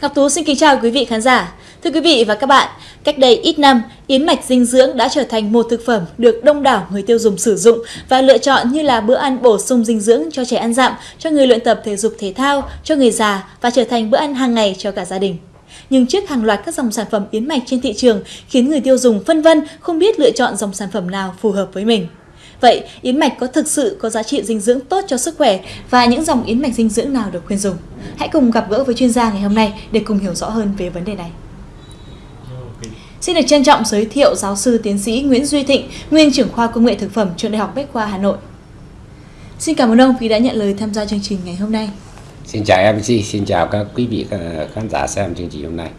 Ngọc Tú xin kính chào quý vị khán giả. Thưa quý vị và các bạn, cách đây ít năm, yến mạch dinh dưỡng đã trở thành một thực phẩm được đông đảo người tiêu dùng sử dụng và lựa chọn như là bữa ăn bổ sung dinh dưỡng cho trẻ ăn dặm, cho người luyện tập thể dục thể thao, cho người già và trở thành bữa ăn hàng ngày cho cả gia đình. Nhưng trước hàng loạt các dòng sản phẩm yến mạch trên thị trường khiến người tiêu dùng phân vân không biết lựa chọn dòng sản phẩm nào phù hợp với mình. Vậy, yến mạch có thực sự có giá trị dinh dưỡng tốt cho sức khỏe và những dòng yến mạch dinh dưỡng nào được khuyên dùng? Hãy cùng gặp gỡ với chuyên gia ngày hôm nay để cùng hiểu rõ hơn về vấn đề này. Xin được trân trọng giới thiệu giáo sư tiến sĩ Nguyễn Duy Thịnh, nguyên trưởng khoa công nghệ thực phẩm trường Đại học Bách khoa Hà Nội. Xin cảm ơn ông vì đã nhận lời tham gia chương trình ngày hôm nay. Xin chào MC, xin chào các quý vị khán giả xem chương trình hôm nay.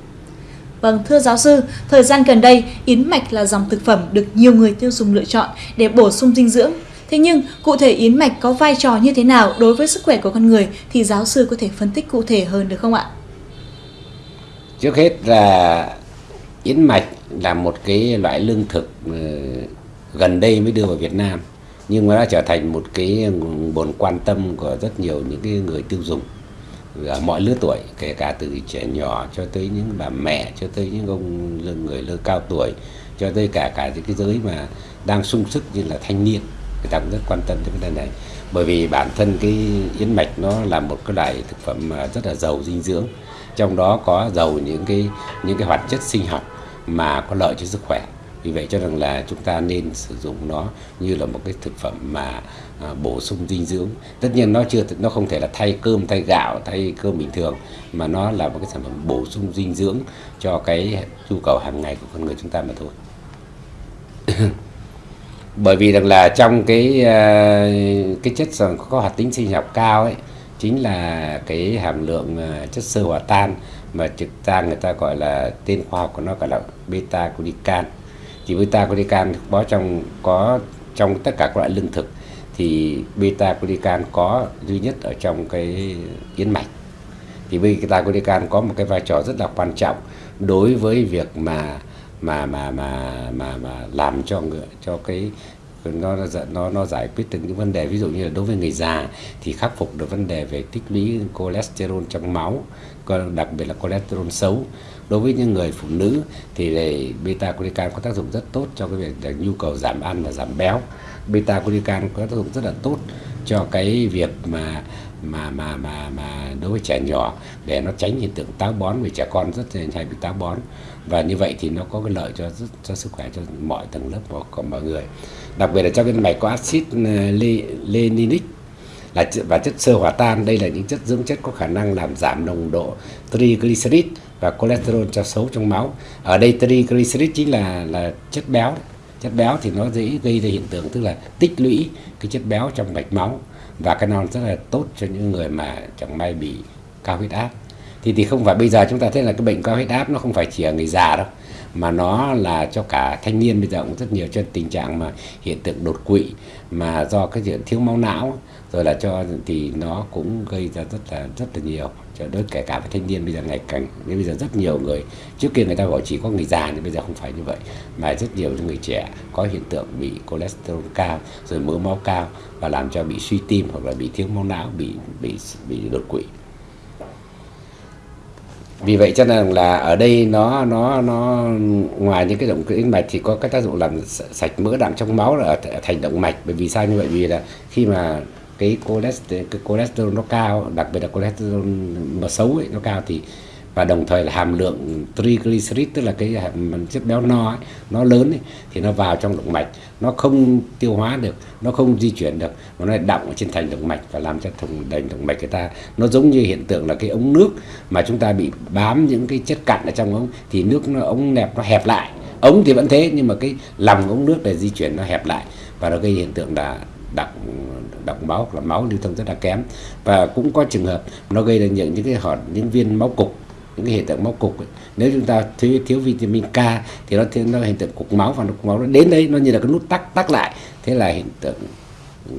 Vâng, thưa giáo sư, thời gian gần đây, yến mạch là dòng thực phẩm được nhiều người tiêu dùng lựa chọn để bổ sung dinh dưỡng. Thế nhưng, cụ thể yến mạch có vai trò như thế nào đối với sức khỏe của con người thì giáo sư có thể phân tích cụ thể hơn được không ạ? Trước hết là yến mạch là một cái loại lương thực ừ, gần đây mới đưa vào Việt Nam nhưng mà đã trở thành một cái nguồn quan tâm của rất nhiều những cái người tiêu dùng mọi lứa tuổi, kể cả từ trẻ nhỏ cho tới những bà mẹ, cho tới những ông người lớn cao tuổi, cho tới cả cả những cái giới mà đang sung sức như là thanh niên, người ta cũng rất quan tâm đến vấn đề này. Bởi vì bản thân cái yến mạch nó là một cái loại thực phẩm mà rất là giàu dinh dưỡng, trong đó có giàu những cái những cái hoạt chất sinh học mà có lợi cho sức khỏe vì vậy cho rằng là chúng ta nên sử dụng nó như là một cái thực phẩm mà à, bổ sung dinh dưỡng. Tất nhiên nó chưa nó không thể là thay cơm thay gạo thay cơm bình thường mà nó là một cái sản phẩm bổ sung dinh dưỡng cho cái nhu cầu hàng ngày của con người chúng ta mà thôi. Bởi vì rằng là trong cái à, cái chất có hoạt tính sinh học cao ấy chính là cái hàm lượng à, chất xơ hòa tan mà trực ta người ta gọi là tên khoa học của nó gọi là beta glucan thì beta glucan có trong có trong tất cả các loại lương thực. Thì beta glucan có duy nhất ở trong cái yến mạch. Thì beta glucan có một cái vai trò rất là quan trọng đối với việc mà mà mà mà mà mà làm cho người, cho cái nó nó nó giải quyết từng những vấn đề, ví dụ như là đối với người già thì khắc phục được vấn đề về tích lũy cholesterol trong máu đặc biệt là cholesterol xấu. Đối với những người phụ nữ thì beta glucan có tác dụng rất tốt cho cái việc là nhu cầu giảm ăn và giảm béo. Beta glucan có tác dụng rất là tốt cho cái việc mà mà mà mà mà đối với trẻ nhỏ, để nó tránh hiện tượng táo bón, vì trẻ con rất hay bị táo bón và như vậy thì nó có cái lợi cho cho sức khỏe cho mọi tầng lớp của, của mọi người. Đặc biệt là trong cái mạch có axit ờ, leninic là và chất sơ hòa tan. Đây là những chất dưỡng chất có khả năng làm giảm nồng độ triglycerid và cholesterol cho xấu trong máu. Ở đây triglycerid chính là là chất béo. Chất béo thì nó dễ gây ra hiện tượng tức là tích lũy cái chất béo trong mạch máu. Và cái non rất là tốt cho những người mà chẳng may bị cao huyết áp thì thì không phải bây giờ chúng ta thấy là cái bệnh cao huyết áp nó không phải chỉ ở người già đâu, mà nó là cho cả thanh niên bây giờ cũng rất nhiều cho tình trạng mà hiện tượng đột quỵ, mà do cái chuyện thiếu máu não, rồi là cho, thì nó cũng gây ra rất là rất là nhiều. Cho đối kể cả với thanh niên bây giờ ngày càng nên bây giờ rất nhiều người, trước kia người ta gọi chỉ có người già nhưng bây giờ không phải như vậy, mà rất nhiều những người trẻ có hiện tượng bị cholesterol cao, rồi mỡ máu cao và làm cho bị suy tim hoặc là bị thiếu máu não, bị bị bị đột quỵ vì vậy cho nên là ở đây nó nó nó ngoài những cái động tĩnh mạch thì có cái tác dụng làm sạch mỡ đạm trong máu là thành động mạch. Bởi vì sao như vậy? Vì là khi mà cái cholesterol, cái cholesterol nó cao đặc biệt là cholesterol mà xấu ấy, nó cao thì và đồng thời là hàm lượng triglycerid tức là cái chất béo no ấy, nó lớn ấy, thì nó vào trong động mạch. Nó không tiêu hóa được nó không di chuyển được mà nó lại đọng ở trên thành động mạch và làm cho thùng đành động mạch người ta. Nó giống như hiện tượng là cái ống nước mà chúng ta bị bám những cái chất cặn ở trong ống thì nước nó ống nẹp nó hẹp lại. Ống thì vẫn thế nhưng mà cái lòng ống nước để di chuyển nó hẹp lại. Và nó gây hiện tượng là đọng đọng máu là máu lưu thông rất là kém. Và cũng có trường hợp nó gây ra những những cái hòn những viên máu cục những cái hiện tượng máu cục ấy. nếu chúng ta thiếu thiếu vitamin K thì nó nó hiện tượng cục máu và cục máu nó đến đây nó như là cái nút tắc tắc lại. Thế là hiện tượng ừ,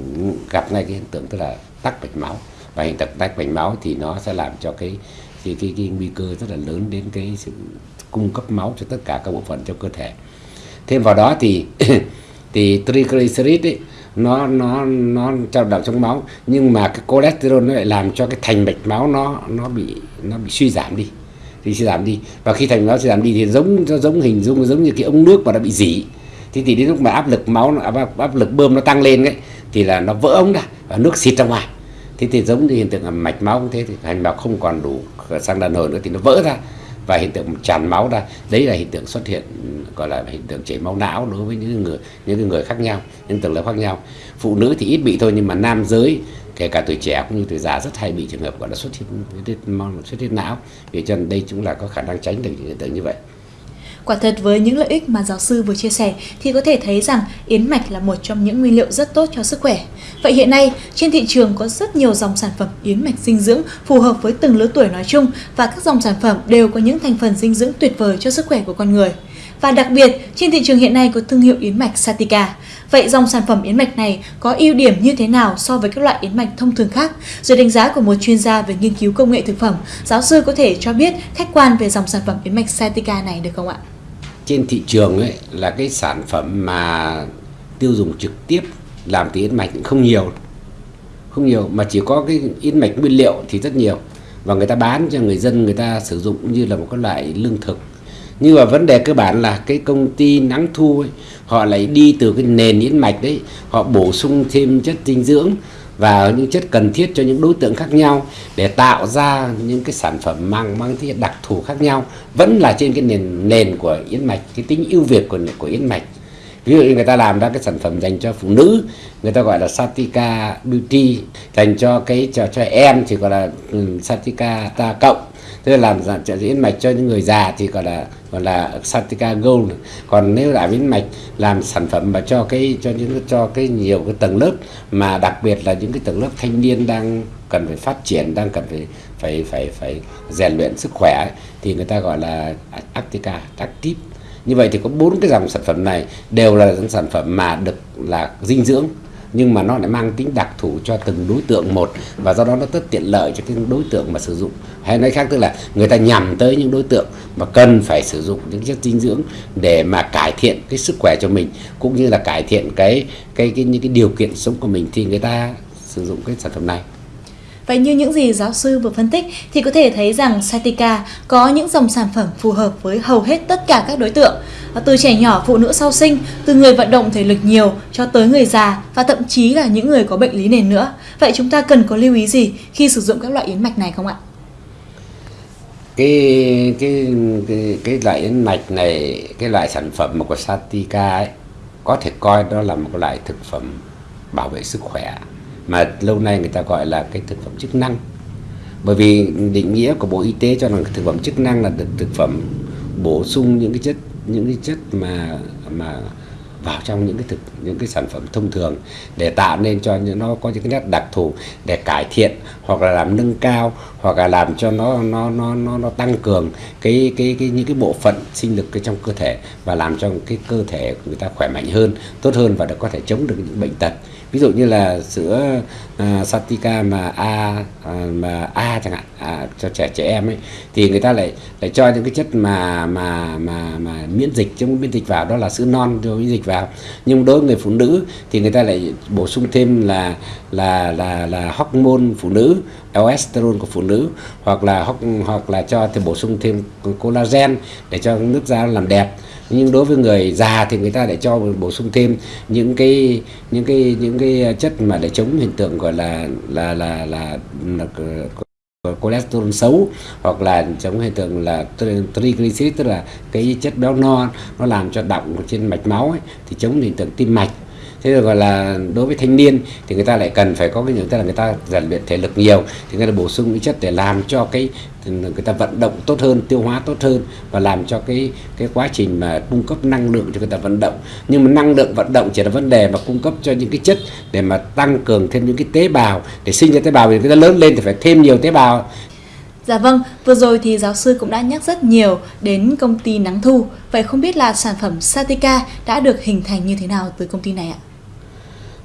gặp ngay cái hiện tượng tức là tắc mạch máu. Và hiện tượng tắc mạch máu thì nó sẽ làm cho cái cái, cái, cái nguy cơ rất là lớn đến cái sự cung cấp máu cho tất cả các bộ phận trong cơ thể. Thêm vào đó thì thì triglycerid ấy nó nó nó trao động trong máu. Nhưng mà cái cholesterol nó lại làm cho cái thành mạch máu nó nó bị nó bị suy giảm đi thì sẽ giảm đi. Và khi thành máu sẽ giảm đi thì giống nó giống hình dung giống như cái ống nước mà đã bị dỉ. Thì thì đến lúc mà áp lực máu áp, áp lực bơm nó tăng lên ấy thì là nó vỡ ống ra và nước xịt ra ngoài. Thế thì giống như hiện tượng là mạch máu cũng thế thì thành máu không còn đủ sang đàn hồi nữa thì nó vỡ ra và hiện tượng tràn máu ra. Đấy là hiện tượng xuất hiện gọi là hiện tượng chảy máu não đối với những người những người khác nhau những tầng lớp khác nhau. Phụ nữ thì ít bị thôi nhưng mà nam giới kể cả tuổi trẻ cũng như tuổi già rất hay bị trường hợp gọi là xuất huyết xuất huyết não vì cho nên đây chúng là có khả năng tránh được những hiện tượng như vậy Quả thật với những lợi ích mà giáo sư vừa chia sẻ thì có thể thấy rằng yến mạch là một trong những nguyên liệu rất tốt cho sức khỏe. Vậy hiện nay, trên thị trường có rất nhiều dòng sản phẩm yến mạch dinh dưỡng phù hợp với từng lứa tuổi nói chung và các dòng sản phẩm đều có những thành phần dinh dưỡng tuyệt vời cho sức khỏe của con người. Và đặc biệt, trên thị trường hiện nay có thương hiệu yến mạch Satika. Vậy dòng sản phẩm yến mạch này có ưu điểm như thế nào so với các loại yến mạch thông thường khác? Dưới đánh giá của một chuyên gia về nghiên cứu công nghệ thực phẩm, giáo sư có thể cho biết khách quan về dòng sản phẩm yến mạch Satika này được không ạ? trên thị trường ấy là cái sản phẩm mà tiêu dùng trực tiếp làm từ yến mạch không nhiều không nhiều mà chỉ có cái yến mạch nguyên liệu thì rất nhiều và người ta bán cho người dân người ta sử dụng như là một cái loại lương thực nhưng mà vấn đề cơ bản là cái công ty nắng thu ấy, họ lại đi từ cái nền yến mạch đấy họ bổ sung thêm chất dinh dưỡng và những chất cần thiết cho những đối tượng khác nhau để tạo ra những cái sản phẩm mang mang cái đặc thù khác nhau. Vẫn là trên cái nền nền của yến mạch cái tính ưu việt của của yến mạch ví dụ như người ta làm ra cái sản phẩm dành cho phụ nữ người ta gọi là Satika Beauty dành cho cái cho cho em thì gọi là um, Satika ta cộng. Tức là làm dạng trợ diễn mạch cho những người già thì gọi là gọi là Satika Gold. Còn nếu là yến mạch làm sản phẩm mà cho cái cho những cho cái nhiều cái tầng lớp mà đặc biệt là những cái tầng lớp thanh niên đang cần phải phát triển đang cần phải phải phải phải rèn luyện sức khỏe thì người ta gọi là Actica Active như vậy thì có bốn cái dòng sản phẩm này đều là những sản phẩm mà được là dinh dưỡng nhưng mà nó lại mang tính đặc thù cho từng đối tượng một và do đó nó rất tiện lợi cho cái đối tượng mà sử dụng. Hay nói khác tức là người ta nhằm tới những đối tượng mà cần phải sử dụng những chất dinh dưỡng để mà cải thiện cái sức khỏe cho mình cũng như là cải thiện cái cái, cái những cái điều kiện sống của mình thì người ta sử dụng cái sản phẩm này. Vậy như những gì giáo sư vừa phân tích thì có thể thấy rằng Satika có những dòng sản phẩm phù hợp với hầu hết tất cả các đối tượng. Từ trẻ nhỏ, phụ nữ sau sinh, từ người vận động thể lực nhiều cho tới người già và thậm chí là những người có bệnh lý nền nữa. Vậy chúng ta cần có lưu ý gì khi sử dụng các loại yến mạch này không ạ? Cái cái cái, cái loại yến mạch này, cái loại sản phẩm của Satika ấy có thể coi đó là một loại thực phẩm bảo vệ sức khỏe mà lâu nay người ta gọi là cái thực phẩm chức năng. Bởi vì định nghĩa của bộ y tế cho rằng thực phẩm chức năng là thực, thực phẩm bổ sung những cái chất những cái chất mà mà vào trong những cái thực những cái sản phẩm thông thường để tạo nên cho nó có những cái nét đặc thù để cải thiện hoặc là làm nâng cao hoặc là làm cho nó nó nó nó, nó tăng cường cái cái cái những cái bộ phận sinh lực trong cơ thể và làm cho cái cơ thể của người ta khỏe mạnh hơn tốt hơn và có thể chống được những bệnh tật ví dụ như là sữa uh, à, Satika mà A uh, mà A chẳng hạn à, cho trẻ trẻ em ấy thì người ta lại lại cho những cái chất mà mà mà mà miễn dịch trong miễn dịch vào đó là sữa non cho miễn dịch vào. Nhưng đối với người phụ nữ thì người ta lại bổ sung thêm là là là là hormone phụ nữ estrol của phụ nữ hoặc là hoặc là cho thì bổ sung thêm collagen để cho nước da làm đẹp. Nhưng đối với người già thì người ta lại cho bổ sung thêm những cái những cái những cái cái ờ, chất mà để chống hiện tượng gọi là là là là, là, là cholesterol xấu hoặc là chống hiện tượng là triglyceride tức là cái chất béo no nó làm cho động trên mạch máu ấy, thì chống hiện tượng tim mạch thế rồi gọi là đối với thanh niên thì người ta lại cần phải có cái những tức là người ta rèn luyện thể lực nhiều thì người ta bổ sung những chất để làm cho cái người ta vận động tốt hơn tiêu hóa tốt hơn và làm cho cái cái quá trình mà cung cấp năng lượng cho người ta vận động nhưng mà năng lượng vận động chỉ là vấn đề mà cung cấp cho những cái chất để mà tăng cường thêm những cái tế bào để sinh ra tế bào thì người ta lớn lên thì phải thêm nhiều tế bào Dạ vâng, vừa rồi thì giáo sư cũng đã nhắc rất nhiều đến công ty Nắng Thu. Vậy không biết là sản phẩm Satika đã được hình thành như thế nào từ công ty này ạ?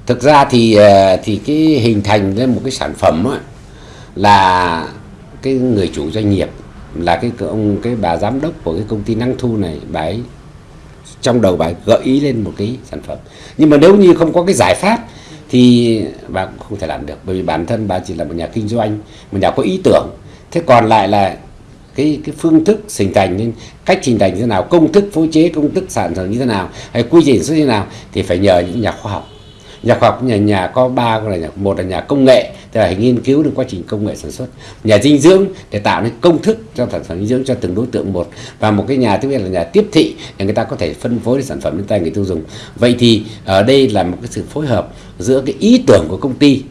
Thực ra thì ờ, thì cái hình thành lên một cái sản phẩm ấy, là cái người chủ doanh nghiệp là cái ông cái bà giám đốc của cái công ty năng thu này bà ấy trong đầu bà ấy gợi ý lên một cái sản phẩm. Nhưng mà nếu như không có cái giải pháp thì bà cũng không thể làm được bởi vì bản thân bà chỉ là một nhà kinh doanh một nhà có ý tưởng. Thế còn lại là cái cái phương thức hình thành nên cách hình thành như thế nào công thức phối chế công thức sản phẩm như thế nào hay quy trình xuất như thế nào thì phải nhờ những nhà khoa học nhà khoa học nhà nhà có ba là nhà, một là nhà công nghệ tức là nghiên cứu được quá trình công nghệ sản xuất. Nhà dinh dưỡng để tạo nên công thức cho sản phẩm dinh dưỡng cho từng đối tượng một. Và một cái nhà thứ hai là nhà tiếp thị để người ta có thể phân phối sản phẩm đến tay người tiêu dùng. Vậy thì ở đây là một cái sự phối hợp giữa cái ý tưởng của công ty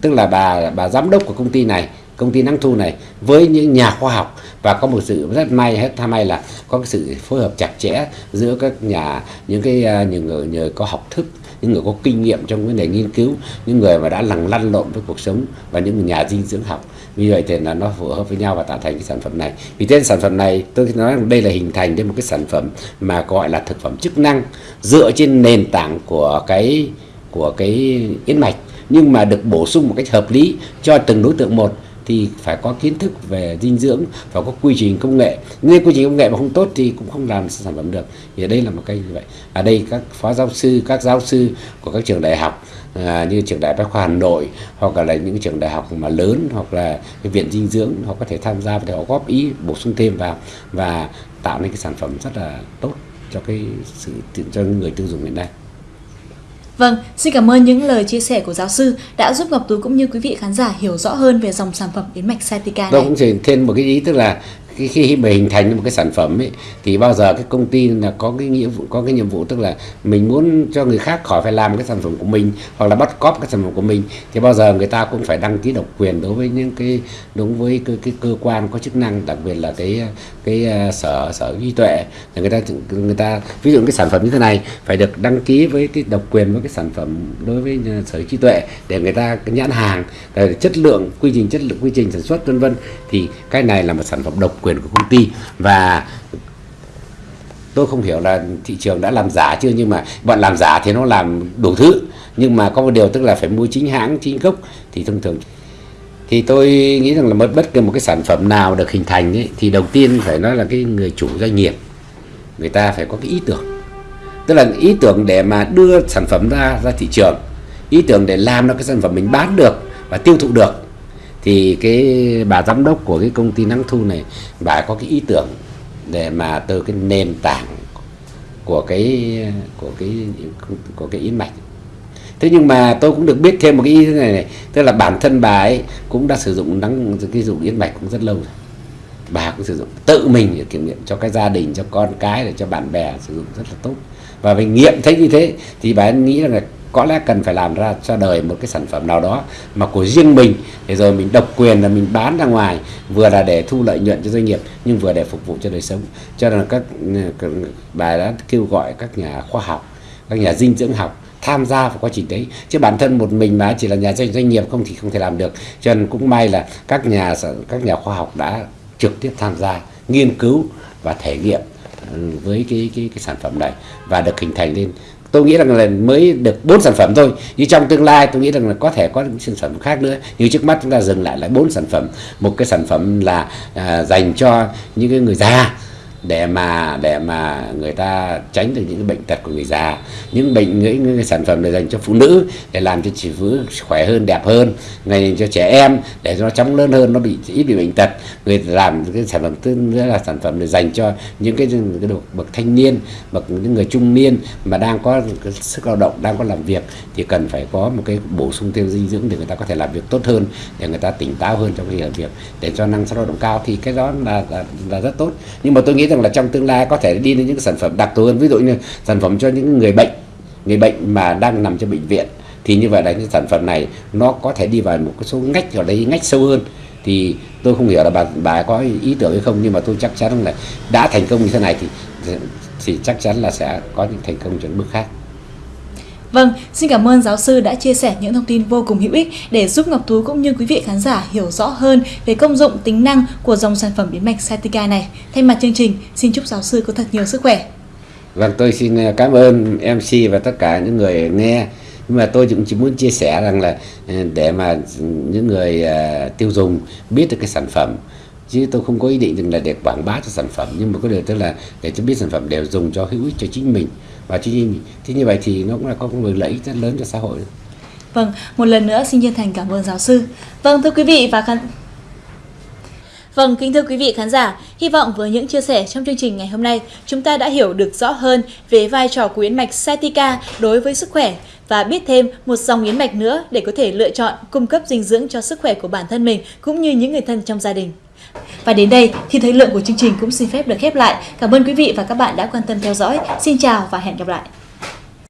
tức là bà bà giám đốc của công ty này công ty năng thu này với những nhà khoa học. Và có một sự rất may hết tham may là có cái sự phối hợp chặt chẽ giữa các nhà những cái à, những người, người có học thức những người có kinh nghiệm trong vấn đề nghiên cứu, những người mà đã lằng lăn lộn với cuộc sống và những nhà dinh dưỡng học. Vì vậy thì là nó phù hợp với nhau và tạo thành cái sản phẩm này. Vì thế sản phẩm này, tôi nói rằng đây là hình thành đến một cái sản phẩm mà gọi là thực phẩm chức năng, dựa trên nền tảng của cái của cái yến mạch, nhưng mà được bổ sung một cách hợp lý cho từng đối tượng một thì phải có kiến thức về dinh dưỡng và có quy trình công nghệ. Nếu quy trình công nghệ mà không tốt thì cũng không làm sản phẩm được. Thì ở đây là một cái như vậy. Ở đây các phó giáo sư các giáo sư của các trường đại học à, như trường đại bách khoa hà nội hoặc là những trường đại học mà lớn hoặc là cái viện dinh dưỡng họ có thể tham gia và họ góp ý bổ sung thêm vào và tạo nên cái sản phẩm rất là tốt cho cái sự cho người tiêu dùng hiện nay. Vâng, xin cảm ơn những lời chia sẻ của giáo sư đã giúp Ngọc Tú cũng như quý vị khán giả hiểu rõ hơn về dòng sản phẩm yến mạch Satica này. Tôi cũng thêm một cái ý tức là khi, khi mà hình thành một cái sản phẩm ấy thì bao giờ cái công ty là có cái nghĩa vụ có cái nhiệm vụ tức là mình muốn cho người khác khỏi phải làm cái sản phẩm của mình hoặc là bắt cóp cái sản phẩm của mình thì bao giờ người ta cũng phải đăng ký độc quyền đối với những cái đúng với cái, cái cơ quan có chức năng đặc biệt là cái cái uh, sở sở trí tuệ. Là người ta người ta ví dụ cái sản phẩm như thế này phải được đăng ký với cái độc quyền với cái sản phẩm đối với sở trí tuệ để người ta cái nhãn hàng chất lượng quy trình chất lượng quy trình sản xuất vân vân. Thì cái này là một sản phẩm độc quyền của công ty. Và tôi không hiểu là thị trường đã làm giả chưa nhưng mà bọn làm giả thì nó làm đủ thứ. Nhưng mà có một điều tức là phải mua chính hãng chính gốc thì thông thường. Thì tôi nghĩ rằng là mất bất kỳ một cái sản phẩm nào được hình thành ấy, thì đầu tiên phải nói là cái người chủ doanh nghiệp người ta phải có cái ý tưởng. Tức là ý tưởng để mà đưa sản phẩm ra ra thị trường. Ý tưởng để làm ra cái sản phẩm mình bán được và tiêu thụ được thì cái bà giám đốc của cái công ty nắng thu này bà có cái ý tưởng để mà từ cái nền tảng của cái của cái của cái yến mạch. Thế nhưng mà tôi cũng được biết thêm một cái ý thế này, này tức là bản thân bà ấy cũng đã sử dụng nắng cái dụng yến mạch cũng rất lâu rồi. Bà cũng sử dụng tự mình để kiểm nghiệm cho cái gia đình cho con cái để cho bạn bè sử dụng rất là tốt. Và mình nghiệm thấy như thế thì bà ấy nghĩ là có lẽ cần phải làm ra cho đời một cái sản phẩm nào đó mà của riêng mình. Để rồi mình độc quyền là mình bán ra ngoài vừa là để thu lợi nhuận cho doanh nghiệp nhưng vừa để phục vụ cho đời sống. Cho nên các, bài bà đã kêu gọi các nhà khoa học các nhà dinh dưỡng học tham gia vào quá trình đấy. Chứ bản thân một mình mà chỉ là nhà doanh doanh nghiệp không thì không thể làm được. Cho nên cũng may là các nhà các nhà khoa học đã trực tiếp tham gia nghiên cứu và thể nghiệm ừ, với cái cái cái sản phẩm này và được hình thành lên tôi nghĩ rằng là mới được bốn sản phẩm thôi. Nhưng trong tương lai tôi nghĩ rằng là có thể có những sản phẩm khác nữa. Như trước mắt chúng ta dừng lại lại bốn sản phẩm. Một cái sản phẩm là à, dành cho những cái người già để mà để mà người ta tránh được những bệnh tật của người già. Những bệnh những, những sản phẩm này dành cho phụ nữ để làm cho chị phụ khỏe hơn đẹp hơn ngày cho trẻ em để cho nó chóng lớn hơn nó bị ít bị bệnh tật. Người làm cái sản phẩm thứ nữa là sản phẩm để dành cho những cái, cái độ bậc thanh niên bậc những người trung niên mà đang có cái sức lao động đang có làm việc thì cần phải có một cái bổ sung thêm dinh dưỡng để người ta có thể làm việc tốt hơn để người ta tỉnh táo hơn trong khi làm việc để cho năng suất lao động cao. Thì cái đó là, là là rất tốt. Nhưng mà tôi nghĩ rằng là trong tương lai có thể đi đến những sản phẩm đặc thù hơn. Ví dụ như sản phẩm cho những người bệnh người bệnh mà đang nằm trong bệnh viện, thì như vậy là những sản phẩm này nó có thể đi vào một cái số ngách ở đây, ngách sâu hơn. Thì tôi không hiểu là bà bà có ý tưởng hay không, nhưng mà tôi chắc chắn là đã thành công như thế này thì thì chắc chắn là sẽ có những thành công chuẩn bước khác. Vâng, xin cảm ơn giáo sư đã chia sẻ những thông tin vô cùng hữu ích để giúp Ngọc Tú cũng như quý vị khán giả hiểu rõ hơn về công dụng tính năng của dòng sản phẩm biến mạch Satica này. Thay mặt chương trình, xin chúc giáo sư có thật nhiều sức khỏe. Vâng, tôi xin à, cảm ơn MC và tất cả những người nghe. Nhưng mà tôi cũng chỉ muốn chia sẻ rằng là à, để mà những người à, tiêu dùng biết được cái sản phẩm chứ tôi không có ý định rằng là để quảng bá cho sản phẩm nhưng mà có điều tức là để cho biết sản phẩm đều dùng cho hữu ích cho chính mình và chính mình thế như vậy thì nó cũng là có một lợi ích rất lớn cho xã hội vâng một lần nữa xin chân thành cảm ơn giáo sư vâng thưa quý vị và khán Vâng, kính thưa quý vị khán giả, hy vọng với những chia sẻ trong chương trình ngày hôm nay, chúng ta đã hiểu được rõ hơn về vai trò của yến mạch Satica đối với sức khỏe và biết thêm một dòng yến mạch nữa để có thể lựa chọn cung cấp dinh dưỡng cho sức khỏe của bản thân mình cũng như những người thân trong gia đình. Và đến đây thì thời lượng của chương trình cũng xin phép được khép lại. Cảm ơn quý vị và các bạn đã quan tâm theo dõi. Xin chào và hẹn gặp lại.